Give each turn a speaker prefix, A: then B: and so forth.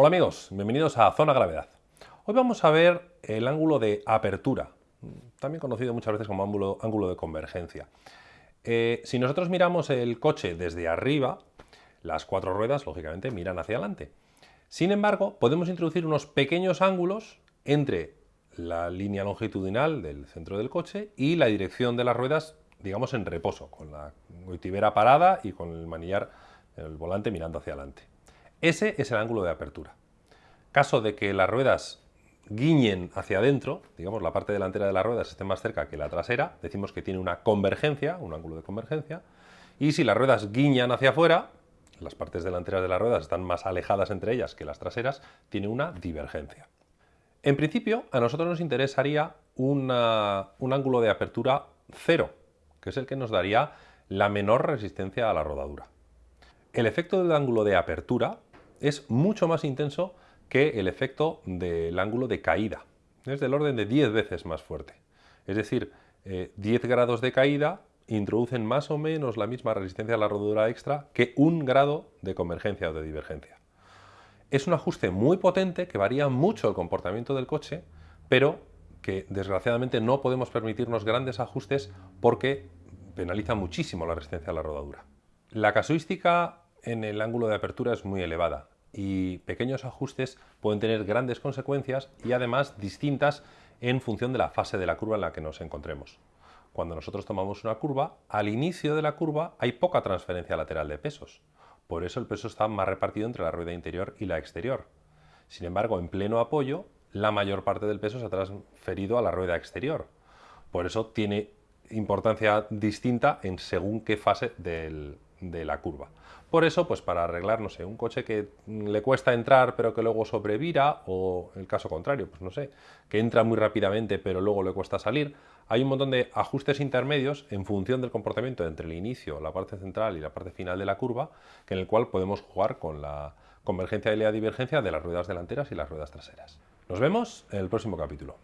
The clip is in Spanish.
A: Hola amigos, bienvenidos a Zona Gravedad. Hoy vamos a ver el ángulo de apertura, también conocido muchas veces como ángulo, de convergencia. Eh, si nosotros miramos el coche desde arriba, las cuatro ruedas, lógicamente, miran hacia adelante. Sin embargo, podemos introducir unos pequeños ángulos entre la línea longitudinal del centro del coche y la dirección de las ruedas, digamos, en reposo, con la goitibera parada y con el manillar, el volante mirando hacia adelante. Ese es el ángulo de apertura. Caso de que las ruedas guiñen hacia adentro, digamos la parte delantera de las ruedas esté más cerca que la trasera, decimos que tiene una convergencia, un ángulo de convergencia, y si las ruedas guiñan hacia afuera, las partes delanteras de las ruedas están más alejadas entre ellas que las traseras, tiene una divergencia. En principio, a nosotros nos interesaría un ángulo de apertura cero, que es el que nos daría la menor resistencia a la rodadura. El efecto del ángulo de apertura es mucho más intenso que el efecto del ángulo de caída. Es del orden de 10 veces más fuerte. Es decir, 10 eh, grados de caída introducen más o menos la misma resistencia a la rodadura extra que un grado de convergencia o de divergencia. Es un ajuste muy potente que varía mucho el comportamiento del coche, pero que desgraciadamente no podemos permitirnos grandes ajustes porque penaliza muchísimo la resistencia a la rodadura. La casuística en el ángulo de apertura es muy elevada y pequeños ajustes pueden tener grandes consecuencias y además distintas en función de la fase de la curva en la que nos encontremos. Cuando nosotros tomamos una curva, al inicio de la curva hay poca transferencia lateral de pesos. Por eso el peso está más repartido entre la rueda interior y la exterior. Sin embargo, en pleno apoyo, la mayor parte del peso se ha transferido a la rueda exterior. Por eso tiene importancia distinta en según qué fase de la curva. Por eso, pues para arreglar, no sé, un coche que le cuesta entrar pero que luego sobrevira, o el caso contrario, pues no sé, que entra muy rápidamente pero luego le cuesta salir, hay un montón de ajustes intermedios en función del comportamiento entre el inicio, la parte central y la parte final de la curva, que en el cual podemos jugar con la convergencia y la divergencia de las ruedas delanteras y las ruedas traseras. Nos vemos en el próximo capítulo.